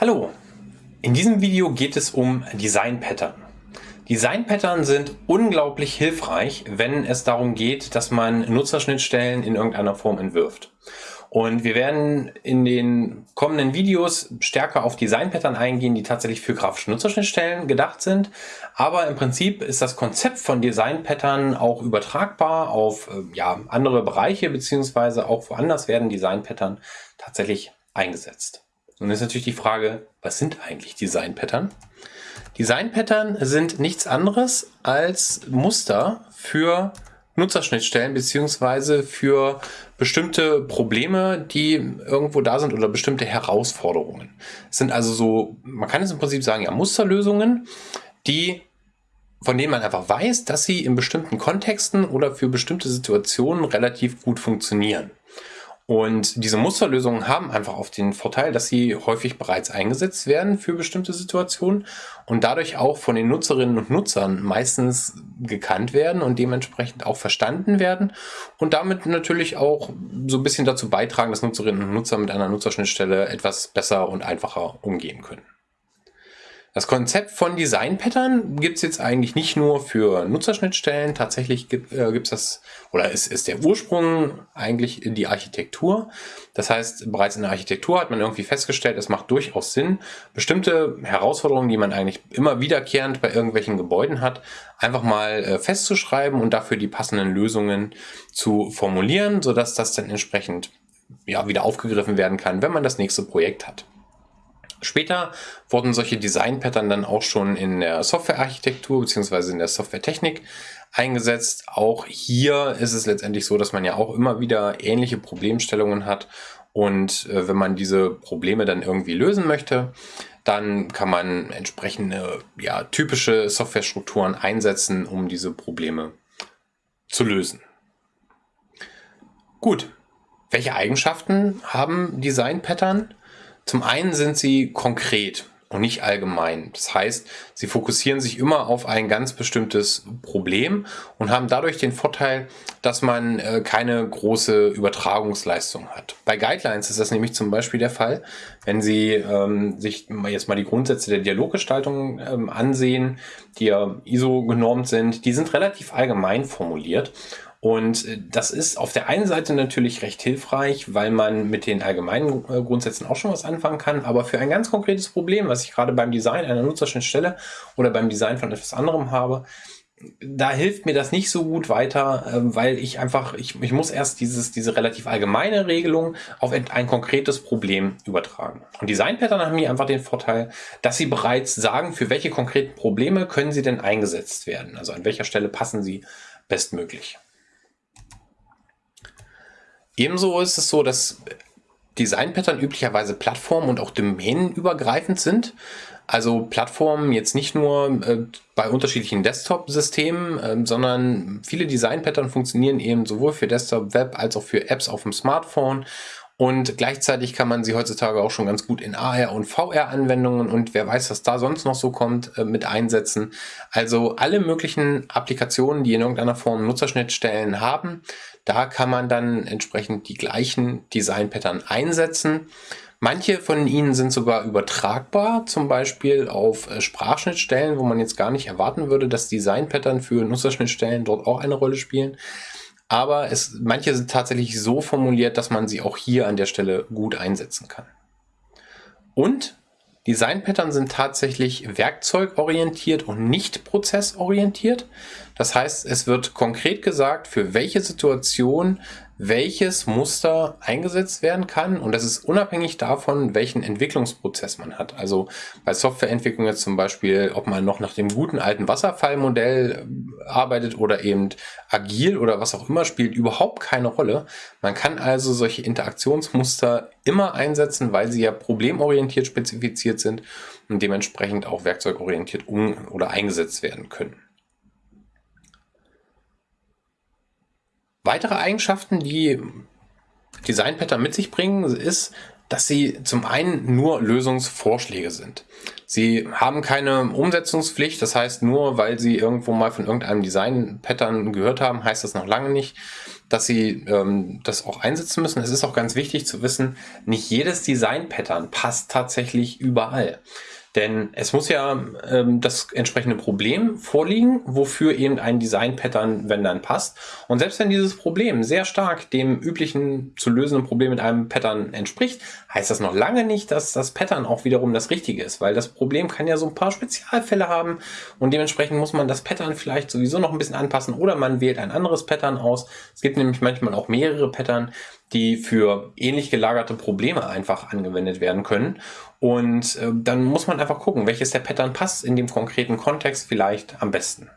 Hallo, in diesem Video geht es um Design Pattern. Design Pattern sind unglaublich hilfreich, wenn es darum geht, dass man Nutzerschnittstellen in irgendeiner Form entwirft. Und wir werden in den kommenden Videos stärker auf Design Pattern eingehen, die tatsächlich für grafische Nutzerschnittstellen gedacht sind. Aber im Prinzip ist das Konzept von Design Pattern auch übertragbar auf äh, ja, andere Bereiche, beziehungsweise auch woanders werden Design Pattern tatsächlich eingesetzt. Nun ist natürlich die Frage, was sind eigentlich Design-Pattern? Design-Pattern sind nichts anderes als Muster für Nutzerschnittstellen beziehungsweise für bestimmte Probleme, die irgendwo da sind oder bestimmte Herausforderungen. Es sind also so, man kann es im Prinzip sagen, ja, Musterlösungen, die von denen man einfach weiß, dass sie in bestimmten Kontexten oder für bestimmte Situationen relativ gut funktionieren. Und diese Musterlösungen haben einfach auf den Vorteil, dass sie häufig bereits eingesetzt werden für bestimmte Situationen und dadurch auch von den Nutzerinnen und Nutzern meistens gekannt werden und dementsprechend auch verstanden werden und damit natürlich auch so ein bisschen dazu beitragen, dass Nutzerinnen und Nutzer mit einer Nutzerschnittstelle etwas besser und einfacher umgehen können. Das Konzept von Design Pattern gibt es jetzt eigentlich nicht nur für Nutzerschnittstellen. Tatsächlich gibt es äh, das, oder ist, ist der Ursprung eigentlich in die Architektur. Das heißt, bereits in der Architektur hat man irgendwie festgestellt, es macht durchaus Sinn, bestimmte Herausforderungen, die man eigentlich immer wiederkehrend bei irgendwelchen Gebäuden hat, einfach mal äh, festzuschreiben und dafür die passenden Lösungen zu formulieren, sodass das dann entsprechend ja, wieder aufgegriffen werden kann, wenn man das nächste Projekt hat. Später wurden solche Design-Pattern dann auch schon in der Softwarearchitektur bzw. in der Softwaretechnik eingesetzt. Auch hier ist es letztendlich so, dass man ja auch immer wieder ähnliche Problemstellungen hat. Und äh, wenn man diese Probleme dann irgendwie lösen möchte, dann kann man entsprechende ja, typische Softwarestrukturen einsetzen, um diese Probleme zu lösen. Gut, welche Eigenschaften haben Design-Pattern? Zum einen sind sie konkret und nicht allgemein. Das heißt, sie fokussieren sich immer auf ein ganz bestimmtes Problem und haben dadurch den Vorteil, dass man äh, keine große Übertragungsleistung hat. Bei Guidelines ist das nämlich zum Beispiel der Fall, wenn Sie ähm, sich jetzt mal die Grundsätze der Dialoggestaltung ähm, ansehen, die ja ISO genormt sind, die sind relativ allgemein formuliert und äh, das ist auf der einen Seite natürlich recht hilfreich, weil man mit den allgemeinen äh, Grundsätzen auch schon was anfangen kann. Aber für ein ganz konkretes Problem, was ich gerade beim Design einer Nutzerschnittstelle oder beim Design von etwas anderem habe, da hilft mir das nicht so gut weiter, ähm, weil ich einfach, ich, ich muss erst dieses, diese relativ allgemeine Regelung auf ein konkretes Problem übertragen. Und Design-Pattern haben hier einfach den Vorteil, dass sie bereits sagen, für welche konkreten Probleme können sie denn eingesetzt werden. Also an welcher Stelle passen sie bestmöglich. Ebenso ist es so, dass Design-Pattern üblicherweise plattform- und auch domänenübergreifend sind. Also Plattformen jetzt nicht nur äh, bei unterschiedlichen Desktop-Systemen, äh, sondern viele Design-Pattern funktionieren eben sowohl für Desktop, Web als auch für Apps auf dem Smartphone. Und gleichzeitig kann man sie heutzutage auch schon ganz gut in AR- und VR-Anwendungen und wer weiß, was da sonst noch so kommt, äh, mit einsetzen. Also alle möglichen Applikationen, die in irgendeiner Form Nutzerschnittstellen haben, da kann man dann entsprechend die gleichen Design-Pattern einsetzen. Manche von ihnen sind sogar übertragbar, zum Beispiel auf äh, Sprachschnittstellen, wo man jetzt gar nicht erwarten würde, dass Design-Pattern für Nutzerschnittstellen dort auch eine Rolle spielen. Aber es, manche sind tatsächlich so formuliert, dass man sie auch hier an der Stelle gut einsetzen kann. Und Design-Pattern sind tatsächlich werkzeugorientiert und nicht prozessorientiert. Das heißt, es wird konkret gesagt, für welche Situation welches Muster eingesetzt werden kann und das ist unabhängig davon, welchen Entwicklungsprozess man hat. Also bei Softwareentwicklung jetzt zum Beispiel, ob man noch nach dem guten alten Wasserfallmodell äh, arbeitet oder eben agil oder was auch immer, spielt überhaupt keine Rolle. Man kann also solche Interaktionsmuster immer einsetzen, weil sie ja problemorientiert spezifiziert sind und dementsprechend auch werkzeugorientiert um oder eingesetzt werden können. Weitere Eigenschaften, die Design Pattern mit sich bringen, ist, dass sie zum einen nur Lösungsvorschläge sind. Sie haben keine Umsetzungspflicht, das heißt nur, weil Sie irgendwo mal von irgendeinem Design-Pattern gehört haben, heißt das noch lange nicht, dass Sie ähm, das auch einsetzen müssen. Es ist auch ganz wichtig zu wissen, nicht jedes Design-Pattern passt tatsächlich überall. Denn es muss ja ähm, das entsprechende Problem vorliegen, wofür eben ein Design-Pattern, wenn dann passt. Und selbst wenn dieses Problem sehr stark dem üblichen zu lösenden Problem mit einem Pattern entspricht, heißt das noch lange nicht, dass das Pattern auch wiederum das Richtige ist, weil das Problem kann ja so ein paar Spezialfälle haben und dementsprechend muss man das Pattern vielleicht sowieso noch ein bisschen anpassen oder man wählt ein anderes Pattern aus. Es gibt nämlich manchmal auch mehrere Pattern, die für ähnlich gelagerte Probleme einfach angewendet werden können. Und äh, dann muss man einfach gucken, welches der Pattern passt in dem konkreten Kontext vielleicht am besten.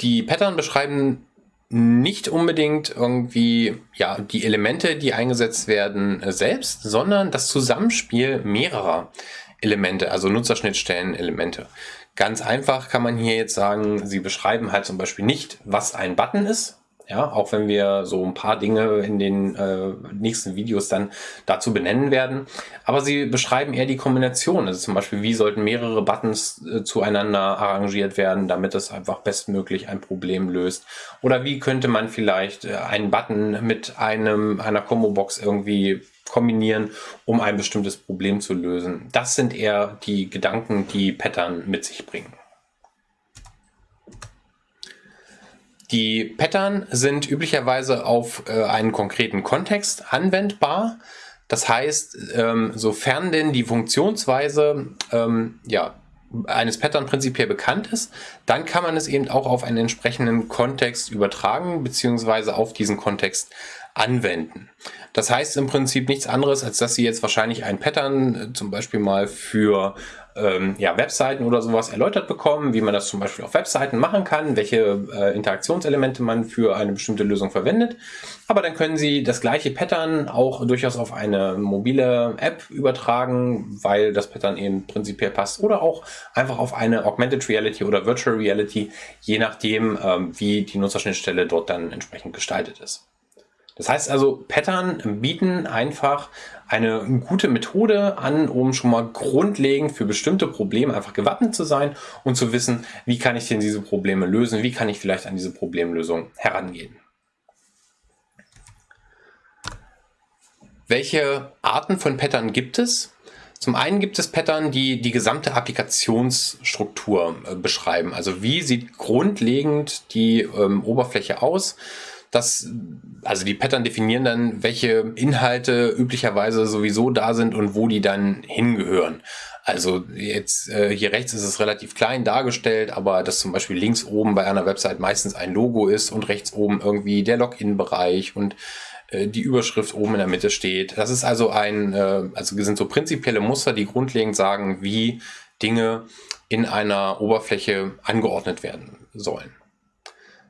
Die Pattern beschreiben nicht unbedingt irgendwie ja die Elemente, die eingesetzt werden, äh, selbst, sondern das Zusammenspiel mehrerer Elemente, also Nutzerschnittstellen-Elemente. Ganz einfach kann man hier jetzt sagen, sie beschreiben halt zum Beispiel nicht, was ein Button ist, ja, auch wenn wir so ein paar Dinge in den äh, nächsten Videos dann dazu benennen werden. Aber sie beschreiben eher die Kombination. Also zum Beispiel, wie sollten mehrere Buttons äh, zueinander arrangiert werden, damit es einfach bestmöglich ein Problem löst. Oder wie könnte man vielleicht äh, einen Button mit einem, einer Combo-Box irgendwie kombinieren, um ein bestimmtes Problem zu lösen. Das sind eher die Gedanken, die Pattern mit sich bringen. Die Pattern sind üblicherweise auf äh, einen konkreten Kontext anwendbar. Das heißt, ähm, sofern denn die Funktionsweise ähm, ja, eines Pattern prinzipiell bekannt ist, dann kann man es eben auch auf einen entsprechenden Kontext übertragen beziehungsweise auf diesen Kontext anwenden. Das heißt im Prinzip nichts anderes, als dass Sie jetzt wahrscheinlich ein Pattern äh, zum Beispiel mal für ähm, ja, Webseiten oder sowas erläutert bekommen, wie man das zum Beispiel auf Webseiten machen kann, welche äh, Interaktionselemente man für eine bestimmte Lösung verwendet. Aber dann können Sie das gleiche Pattern auch durchaus auf eine mobile App übertragen, weil das Pattern eben prinzipiell passt oder auch einfach auf eine Augmented Reality oder Virtual Reality, je nachdem, ähm, wie die Nutzerschnittstelle dort dann entsprechend gestaltet ist. Das heißt also, Pattern bieten einfach eine gute Methode an, um schon mal grundlegend für bestimmte Probleme einfach gewappnet zu sein und zu wissen, wie kann ich denn diese Probleme lösen, wie kann ich vielleicht an diese Problemlösung herangehen. Welche Arten von Pattern gibt es? Zum einen gibt es Pattern, die die gesamte Applikationsstruktur äh, beschreiben. Also wie sieht grundlegend die ähm, Oberfläche aus? Das, also die Pattern definieren dann, welche Inhalte üblicherweise sowieso da sind und wo die dann hingehören. Also jetzt äh, hier rechts ist es relativ klein dargestellt, aber dass zum Beispiel links oben bei einer Website meistens ein Logo ist und rechts oben irgendwie der Login-Bereich und äh, die Überschrift oben in der Mitte steht. Das ist also ein, äh, also sind so prinzipielle Muster, die grundlegend sagen, wie Dinge in einer Oberfläche angeordnet werden sollen.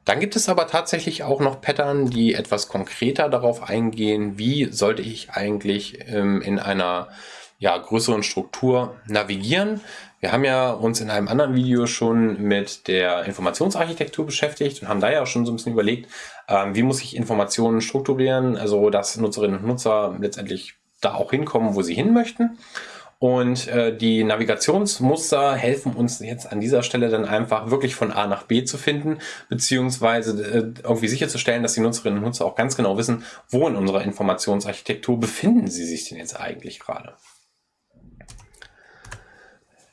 Dann gibt es aber tatsächlich auch noch Pattern, die etwas konkreter darauf eingehen, wie sollte ich eigentlich ähm, in einer ja, größeren Struktur navigieren. Wir haben ja uns in einem anderen Video schon mit der Informationsarchitektur beschäftigt und haben da ja schon so ein bisschen überlegt, ähm, wie muss ich Informationen strukturieren, also dass Nutzerinnen und Nutzer letztendlich da auch hinkommen, wo sie hin möchten. Und äh, die Navigationsmuster helfen uns jetzt an dieser Stelle dann einfach wirklich von A nach B zu finden, beziehungsweise äh, irgendwie sicherzustellen, dass die Nutzerinnen und Nutzer auch ganz genau wissen, wo in unserer Informationsarchitektur befinden sie sich denn jetzt eigentlich gerade.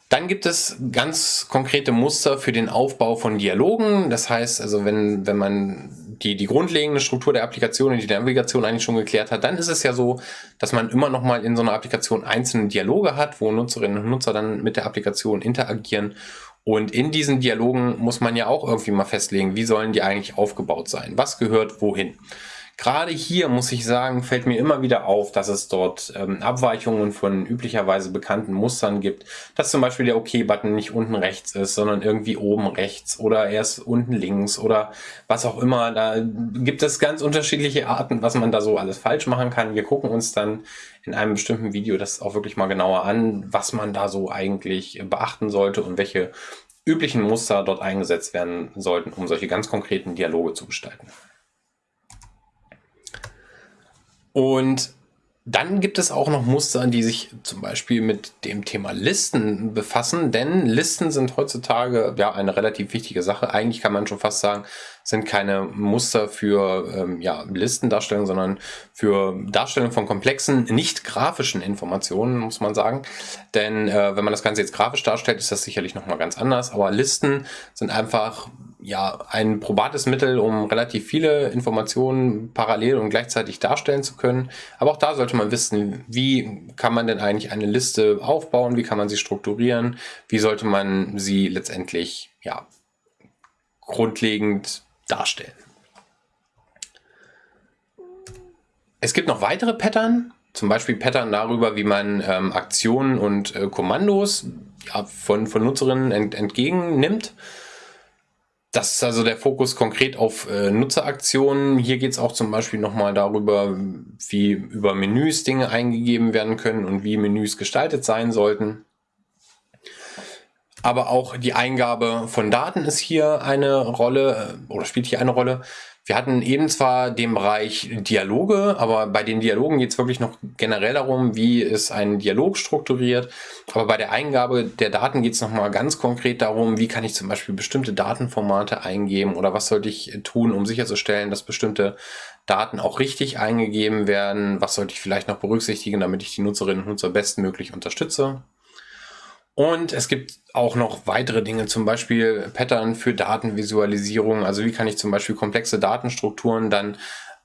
Dann gibt es ganz konkrete Muster für den Aufbau von Dialogen. Das heißt, also wenn, wenn man die, die grundlegende Struktur der Applikation und die Navigation eigentlich schon geklärt hat, dann ist es ja so, dass man immer noch mal in so einer Applikation einzelne Dialoge hat, wo Nutzerinnen und Nutzer dann mit der Applikation interagieren. Und in diesen Dialogen muss man ja auch irgendwie mal festlegen, wie sollen die eigentlich aufgebaut sein? Was gehört wohin? Gerade hier muss ich sagen, fällt mir immer wieder auf, dass es dort ähm, Abweichungen von üblicherweise bekannten Mustern gibt, dass zum Beispiel der OK-Button nicht unten rechts ist, sondern irgendwie oben rechts oder erst unten links oder was auch immer. Da gibt es ganz unterschiedliche Arten, was man da so alles falsch machen kann. Wir gucken uns dann in einem bestimmten Video das auch wirklich mal genauer an, was man da so eigentlich beachten sollte und welche üblichen Muster dort eingesetzt werden sollten, um solche ganz konkreten Dialoge zu gestalten. Und dann gibt es auch noch Muster, die sich zum Beispiel mit dem Thema Listen befassen, denn Listen sind heutzutage ja eine relativ wichtige Sache. Eigentlich kann man schon fast sagen, sind keine Muster für ähm, ja, Listendarstellung, sondern für Darstellung von komplexen, nicht grafischen Informationen, muss man sagen. Denn äh, wenn man das Ganze jetzt grafisch darstellt, ist das sicherlich nochmal ganz anders. Aber Listen sind einfach ja, ein probates Mittel, um relativ viele Informationen parallel und gleichzeitig darstellen zu können. Aber auch da sollte man wissen, wie kann man denn eigentlich eine Liste aufbauen, wie kann man sie strukturieren, wie sollte man sie letztendlich ja, grundlegend darstellen. Es gibt noch weitere Pattern, zum Beispiel Pattern darüber, wie man ähm, Aktionen und äh, Kommandos ja, von, von Nutzerinnen ent, entgegennimmt. Das ist also der Fokus konkret auf äh, Nutzeraktionen. Hier geht es auch zum Beispiel nochmal darüber, wie über Menüs Dinge eingegeben werden können und wie Menüs gestaltet sein sollten. Aber auch die Eingabe von Daten ist hier eine Rolle äh, oder spielt hier eine Rolle. Wir hatten eben zwar den Bereich Dialoge, aber bei den Dialogen geht es wirklich noch generell darum, wie ist ein Dialog strukturiert. Aber bei der Eingabe der Daten geht es nochmal ganz konkret darum, wie kann ich zum Beispiel bestimmte Datenformate eingeben oder was sollte ich tun, um sicherzustellen, dass bestimmte Daten auch richtig eingegeben werden. Was sollte ich vielleicht noch berücksichtigen, damit ich die Nutzerinnen und Nutzer bestmöglich unterstütze. Und es gibt auch noch weitere Dinge, zum Beispiel Pattern für Datenvisualisierung. Also wie kann ich zum Beispiel komplexe Datenstrukturen dann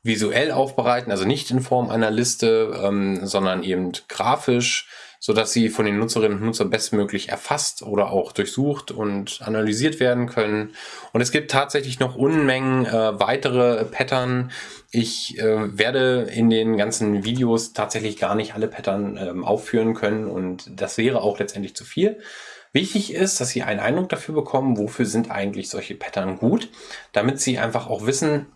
visuell aufbereiten, also nicht in Form einer Liste, ähm, sondern eben grafisch so dass sie von den Nutzerinnen und Nutzern bestmöglich erfasst oder auch durchsucht und analysiert werden können. Und es gibt tatsächlich noch Unmengen äh, weitere Pattern. Ich äh, werde in den ganzen Videos tatsächlich gar nicht alle Pattern ähm, aufführen können und das wäre auch letztendlich zu viel. Wichtig ist, dass Sie einen Eindruck dafür bekommen, wofür sind eigentlich solche Pattern gut, damit Sie einfach auch wissen,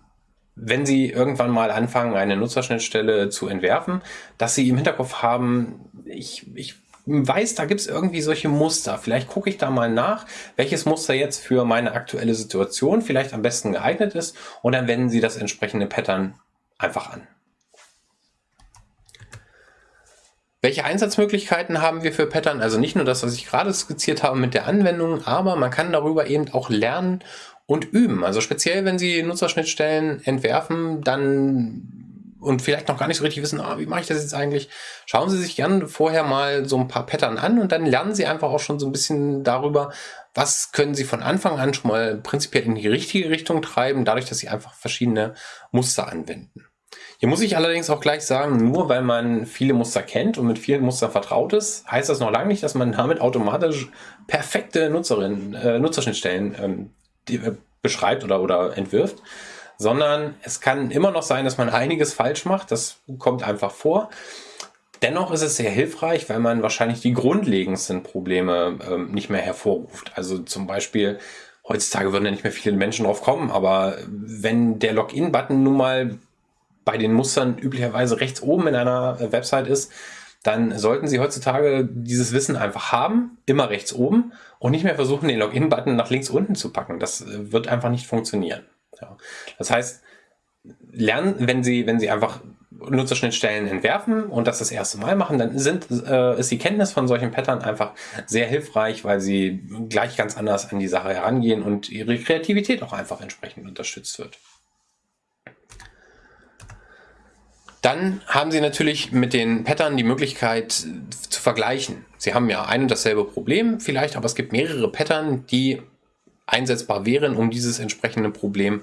wenn Sie irgendwann mal anfangen, eine Nutzerschnittstelle zu entwerfen, dass Sie im Hinterkopf haben, ich, ich weiß, da gibt es irgendwie solche Muster. Vielleicht gucke ich da mal nach, welches Muster jetzt für meine aktuelle Situation vielleicht am besten geeignet ist und dann wenden Sie das entsprechende Pattern einfach an. Welche Einsatzmöglichkeiten haben wir für Pattern? Also nicht nur das, was ich gerade skizziert habe mit der Anwendung, aber man kann darüber eben auch lernen und üben. Also speziell, wenn Sie Nutzerschnittstellen entwerfen, dann und vielleicht noch gar nicht so richtig wissen, ah, wie mache ich das jetzt eigentlich, schauen Sie sich gerne vorher mal so ein paar Pattern an und dann lernen Sie einfach auch schon so ein bisschen darüber, was können Sie von Anfang an schon mal prinzipiell in die richtige Richtung treiben, dadurch, dass Sie einfach verschiedene Muster anwenden. Hier muss ich allerdings auch gleich sagen, nur weil man viele Muster kennt und mit vielen Mustern vertraut ist, heißt das noch lange nicht, dass man damit automatisch perfekte Nutzerinnen, äh, Nutzerschnittstellen ähm, die, äh, beschreibt oder, oder entwirft, sondern es kann immer noch sein, dass man einiges falsch macht. Das kommt einfach vor. Dennoch ist es sehr hilfreich, weil man wahrscheinlich die grundlegendsten Probleme ähm, nicht mehr hervorruft. Also zum Beispiel, heutzutage würden ja nicht mehr viele Menschen drauf kommen, aber wenn der Login-Button nun mal bei den Mustern üblicherweise rechts oben in einer Website ist, dann sollten Sie heutzutage dieses Wissen einfach haben, immer rechts oben und nicht mehr versuchen, den Login-Button nach links unten zu packen. Das äh, wird einfach nicht funktionieren. Ja. Das heißt, lernen, wenn Sie, wenn Sie einfach Nutzerschnittstellen entwerfen und das das erste Mal machen, dann sind, äh, ist die Kenntnis von solchen Pattern einfach sehr hilfreich, weil Sie gleich ganz anders an die Sache herangehen und Ihre Kreativität auch einfach entsprechend unterstützt wird. Dann haben Sie natürlich mit den Pattern die Möglichkeit zu vergleichen. Sie haben ja ein und dasselbe Problem vielleicht, aber es gibt mehrere Pattern, die einsetzbar wären, um dieses entsprechende Problem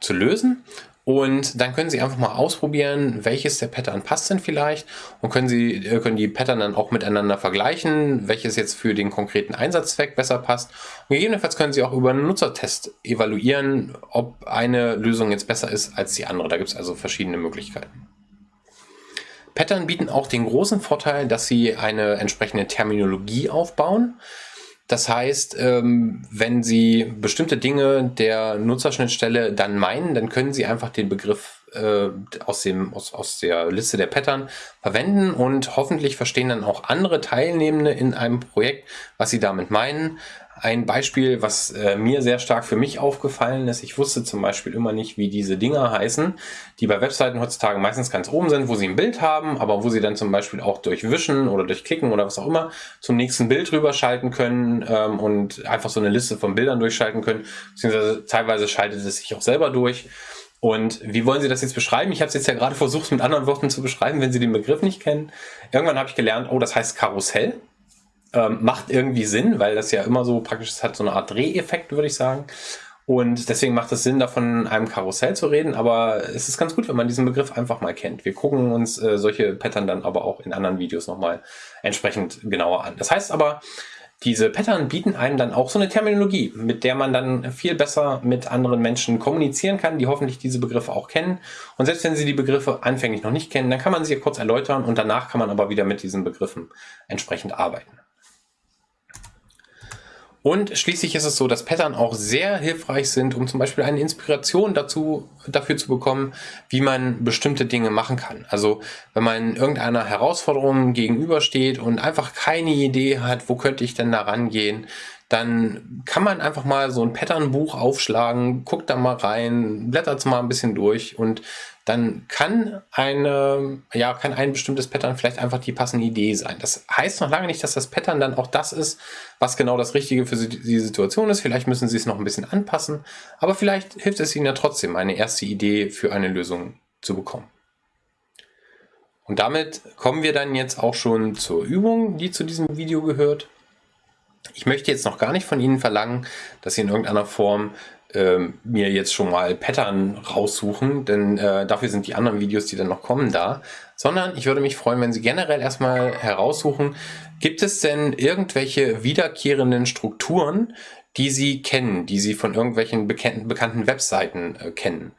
zu lösen. Und dann können Sie einfach mal ausprobieren, welches der Pattern passt denn vielleicht und können Sie äh, können die Pattern dann auch miteinander vergleichen, welches jetzt für den konkreten Einsatzzweck besser passt. Und gegebenenfalls können Sie auch über einen Nutzertest evaluieren, ob eine Lösung jetzt besser ist als die andere. Da gibt es also verschiedene Möglichkeiten. Pattern bieten auch den großen Vorteil, dass sie eine entsprechende Terminologie aufbauen. Das heißt, ähm, wenn Sie bestimmte Dinge der Nutzerschnittstelle dann meinen, dann können Sie einfach den Begriff äh, aus, dem, aus, aus der Liste der Pattern verwenden und hoffentlich verstehen dann auch andere Teilnehmende in einem Projekt, was sie damit meinen. Ein Beispiel, was äh, mir sehr stark für mich aufgefallen ist, ich wusste zum Beispiel immer nicht, wie diese Dinger heißen, die bei Webseiten heutzutage meistens ganz oben sind, wo sie ein Bild haben, aber wo sie dann zum Beispiel auch durch Wischen oder durch Klicken oder was auch immer zum nächsten Bild rüberschalten können ähm, und einfach so eine Liste von Bildern durchschalten können, beziehungsweise teilweise schaltet es sich auch selber durch. Und wie wollen Sie das jetzt beschreiben? Ich habe es jetzt ja gerade versucht, mit anderen Worten zu beschreiben, wenn Sie den Begriff nicht kennen. Irgendwann habe ich gelernt, oh, das heißt Karussell. Ähm, macht irgendwie Sinn, weil das ja immer so praktisch, es hat so eine Art Dreheffekt, würde ich sagen. Und deswegen macht es Sinn, davon einem Karussell zu reden, aber es ist ganz gut, wenn man diesen Begriff einfach mal kennt. Wir gucken uns äh, solche Pattern dann aber auch in anderen Videos nochmal entsprechend genauer an. Das heißt aber, diese Pattern bieten einem dann auch so eine Terminologie, mit der man dann viel besser mit anderen Menschen kommunizieren kann, die hoffentlich diese Begriffe auch kennen. Und selbst wenn sie die Begriffe anfänglich noch nicht kennen, dann kann man sie kurz erläutern und danach kann man aber wieder mit diesen Begriffen entsprechend arbeiten. Und schließlich ist es so, dass Pattern auch sehr hilfreich sind, um zum Beispiel eine Inspiration dazu, dafür zu bekommen, wie man bestimmte Dinge machen kann. Also wenn man irgendeiner Herausforderung gegenübersteht und einfach keine Idee hat, wo könnte ich denn da rangehen, dann kann man einfach mal so ein Patternbuch aufschlagen, guckt da mal rein, blättert es mal ein bisschen durch und dann kann eine, ja, kann ein bestimmtes Pattern vielleicht einfach die passende Idee sein. Das heißt noch lange nicht, dass das Pattern dann auch das ist, was genau das Richtige für die Situation ist. Vielleicht müssen Sie es noch ein bisschen anpassen, aber vielleicht hilft es Ihnen ja trotzdem, eine erste Idee für eine Lösung zu bekommen. Und damit kommen wir dann jetzt auch schon zur Übung, die zu diesem Video gehört. Ich möchte jetzt noch gar nicht von Ihnen verlangen, dass Sie in irgendeiner Form ähm, mir jetzt schon mal Pattern raussuchen, denn äh, dafür sind die anderen Videos, die dann noch kommen, da. Sondern ich würde mich freuen, wenn Sie generell erstmal heraussuchen, gibt es denn irgendwelche wiederkehrenden Strukturen, die Sie kennen, die Sie von irgendwelchen bekannten, bekannten Webseiten äh, kennen?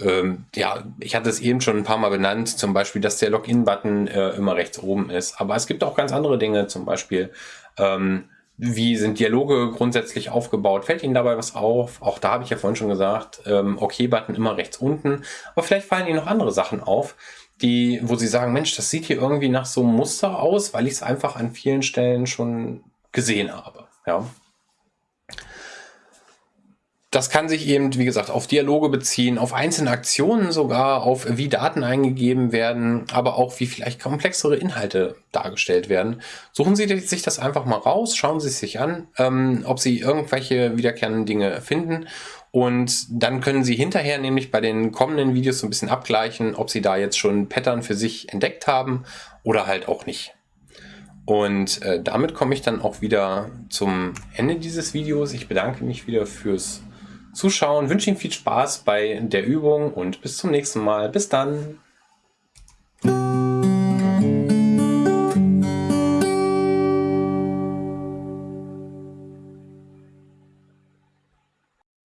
Ähm, ja, ich hatte es eben schon ein paar Mal benannt, zum Beispiel, dass der Login-Button äh, immer rechts oben ist. Aber es gibt auch ganz andere Dinge, zum Beispiel ähm, wie sind Dialoge grundsätzlich aufgebaut? Fällt Ihnen dabei was auf? Auch da habe ich ja vorhin schon gesagt, ähm, OK-Button immer rechts unten. Aber vielleicht fallen Ihnen noch andere Sachen auf, die, wo Sie sagen, Mensch, das sieht hier irgendwie nach so einem Muster aus, weil ich es einfach an vielen Stellen schon gesehen habe. Ja. Das kann sich eben, wie gesagt, auf Dialoge beziehen, auf einzelne Aktionen sogar, auf wie Daten eingegeben werden, aber auch wie vielleicht komplexere Inhalte dargestellt werden. Suchen Sie sich das einfach mal raus, schauen Sie es sich an, ähm, ob Sie irgendwelche wiederkehrenden Dinge finden und dann können Sie hinterher nämlich bei den kommenden Videos so ein bisschen abgleichen, ob Sie da jetzt schon Pattern für sich entdeckt haben oder halt auch nicht. Und äh, damit komme ich dann auch wieder zum Ende dieses Videos. Ich bedanke mich wieder fürs Zuschauen, wünsche Ihnen viel Spaß bei der Übung und bis zum nächsten Mal. Bis dann!